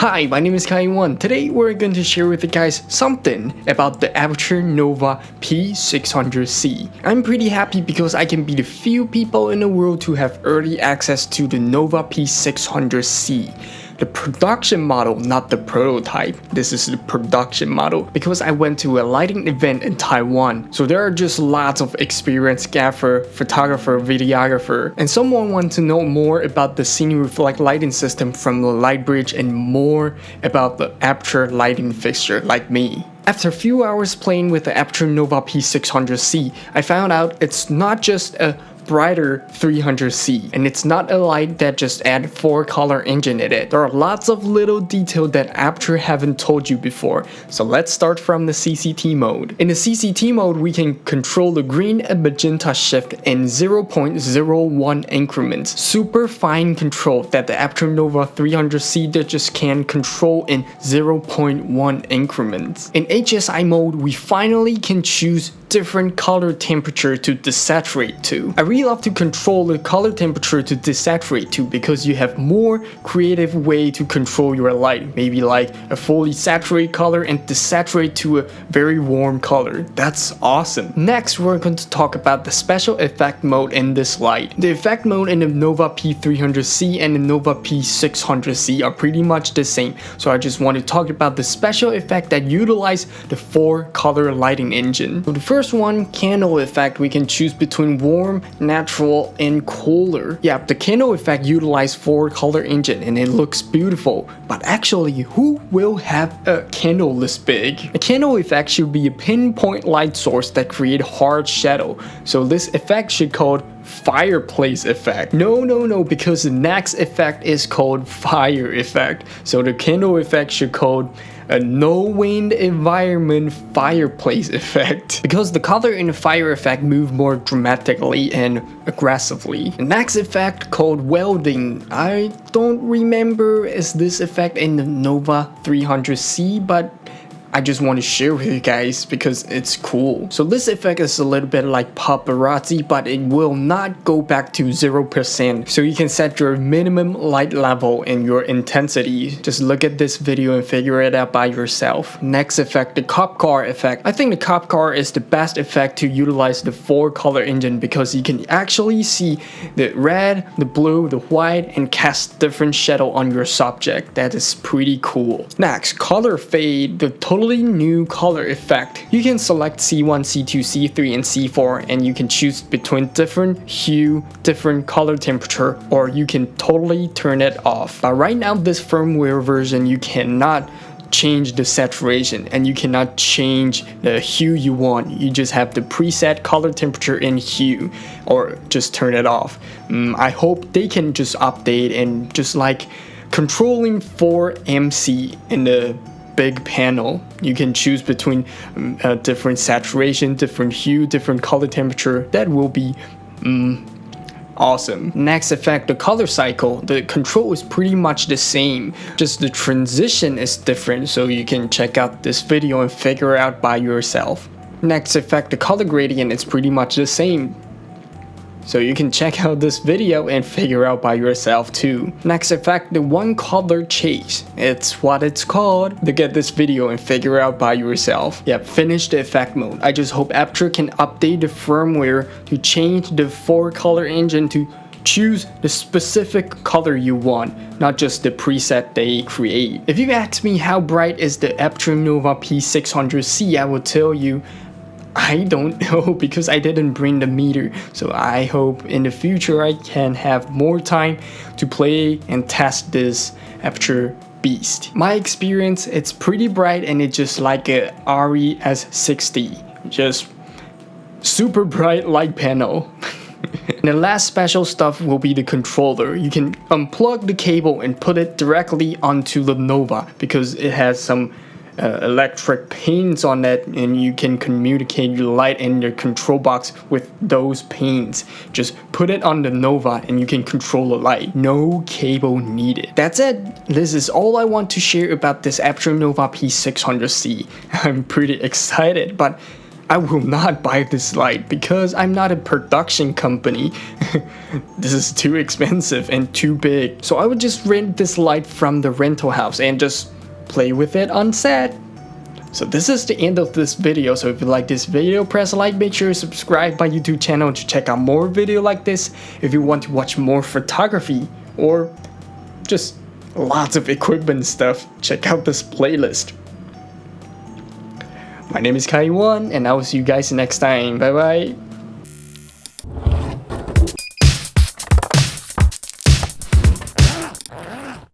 Hi, my name is Kai1. Today we're going to share with you guys something about the Aputure Nova P600C. I'm pretty happy because I can be the few people in the world to have early access to the Nova P600C the production model, not the prototype. This is the production model because I went to a lighting event in Taiwan. So there are just lots of experienced gaffer, photographer, videographer, and someone wants to know more about the Cine Reflect lighting system from the Lightbridge and more about the Aputure lighting fixture like me. After a few hours playing with the Aputure Nova P600C, I found out it's not just a brighter 300C and it's not a light that just add 4 color engine in it. There are lots of little detail that Aputure haven't told you before, so let's start from the CCT mode. In the CCT mode we can control the green and magenta shift in 0.01 increments. Super fine control that the Aputure Nova 300C that just can control in 0.1 increments. In HSI mode we finally can choose different color temperature to desaturate to. I really love to control the color temperature to desaturate to because you have more creative way to control your light. Maybe like a fully saturated color and desaturate to a very warm color. That's awesome. Next, we're going to talk about the special effect mode in this light. The effect mode in the Nova P300C and the Nova P600C are pretty much the same. So I just want to talk about the special effect that utilize the four color lighting engine. So the first one, candle effect, we can choose between warm, natural, and cooler. Yeah, the candle effect utilizes four color engine and it looks beautiful. But actually, who will have a candle this big? A candle effect should be a pinpoint light source that create hard shadow. So this effect should called fireplace effect. No, no, no, because the next effect is called fire effect. So the candle effect should called a no wind environment fireplace effect because the color in the fire effect move more dramatically and aggressively. The next effect called welding, I don't remember is this effect in the Nova 300C but I just want to share with you guys because it's cool. So this effect is a little bit like paparazzi but it will not go back to 0% so you can set your minimum light level and your intensity. Just look at this video and figure it out by yourself. Next effect, the cop car effect. I think the cop car is the best effect to utilize the four color engine because you can actually see the red, the blue, the white and cast different shadow on your subject. That is pretty cool. Next, color fade. The total totally new color effect. You can select C1, C2, C3, and C4 and you can choose between different hue, different color temperature, or you can totally turn it off. But right now this firmware version you cannot change the saturation and you cannot change the hue you want you just have the preset color temperature and hue or just turn it off um, I hope they can just update and just like controlling 4MC in the big panel. You can choose between um, uh, different saturation, different hue, different color temperature. That will be um, awesome. Next effect, the color cycle. The control is pretty much the same, just the transition is different so you can check out this video and figure out by yourself. Next effect, the color gradient is pretty much the same. So you can check out this video and figure out by yourself too. Next effect, the one color chase. It's what it's called. To get this video and figure out by yourself. Yep, finish the effect mode. I just hope Aputure can update the firmware to change the four color engine to choose the specific color you want, not just the preset they create. If you ask me how bright is the Aputure Nova P600C, I will tell you I don't know because I didn't bring the meter so I hope in the future I can have more time to play and test this Aputure beast. My experience it's pretty bright and it's just like a ARRI S60 just super bright light panel. And the last special stuff will be the controller. You can unplug the cable and put it directly onto the Nova because it has some uh, electric pins on it and you can communicate your light in your control box with those pins. Just put it on the Nova and you can control the light. No cable needed. That's it. This is all I want to share about this Aputure Nova P600C. I'm pretty excited but I will not buy this light because I'm not a production company. this is too expensive and too big. So I would just rent this light from the rental house and just play with it on set. So this is the end of this video. So if you like this video, press like, make sure you subscribe my YouTube channel to check out more video like this. If you want to watch more photography or just lots of equipment stuff, check out this playlist. My name is Kai One and I will see you guys next time. Bye bye.